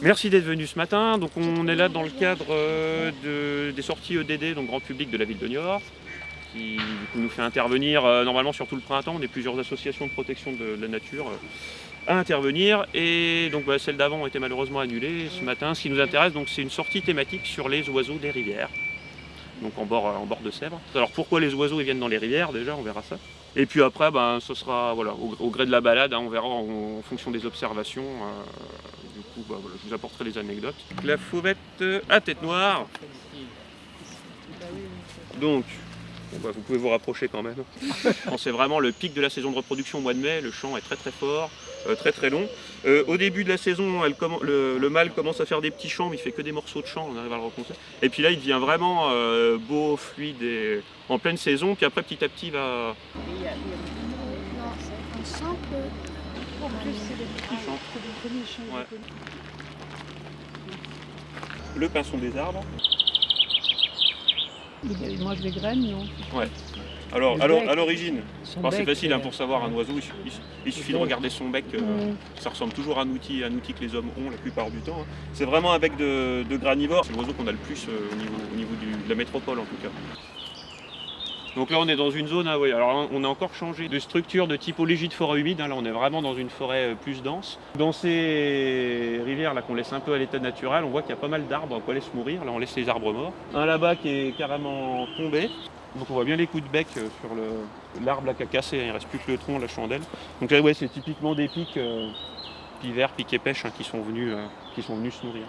Merci d'être venu ce matin. On est là dans le cadre euh, de- des sorties EDD, donc grand public de la ville de Niort, qui nous fait intervenir euh, normalement sur tout le printemps. On est plusieurs associations de protection de la nature euh, à intervenir. Et donc bah, celle d'avant a été malheureusement annulée. Ce matin, ce qui nous intéresse, c'est une sortie thématique sur les oiseaux des rivières. Donc en bord, en bord de Sèvres. Alors pourquoi les oiseaux ils viennent dans les rivières déjà, on verra ça. Et puis après, ben, ce sera voilà, au, au gré de la balade, hein, on verra en, en fonction des observations. euh, du coup, bah, voilà, je vous apporterai les anecdotes. La fauvette à tête noire. Donc, bon, bah, vous pouvez vous rapprocher quand même. C'est vraiment le pic de la saison de reproduction au mois de mai. Le chant est très très fort, euh, très très long. Euh, au début de la saison, elle le, le mâle commence à faire des petits chants, mais il fait que des morceaux de chant, on arrive à le reconnaître. Et puis là, il devient vraiment euh, beau, fluide et en pleine saison. Puis après, petit à petit, il va, le pinson des arbres. Il mange des graines, non Alors, Le alors bec. à l'origine, c'est facile hein, euh, pour savoir un oiseau, il, su- il su- il suffit de regarder son bec, euh, ça ressemble toujours à un outil, un outil que les hommes ont la plupart du temps. hein. C'est vraiment un bec de, de granivore, c'est l'oiseau qu'on a le plus euh, au niveau, au niveau du- de la métropole en tout cas. Donc là on est dans une zone, ah oui, alors on a encore changé de structure, de typologie de forêt humide, hein. là on est vraiment dans une forêt euh, plus dense. Dans ces rivières là qu'on laisse un peu à l'état naturel, on voit qu'il y a pas mal d'arbres qu'on laisse mourir, là on laisse les arbres morts. Un là-bas qui est carrément tombé, donc on voit bien les coups de bec euh, sur l'arbre qui a cassé, hein. il reste plus que le tronc, la chandelle. Donc là ouais c'est typiquement des pics, euh, pivers, pics pêches hein, qui, euh, qui sont venus se nourrir.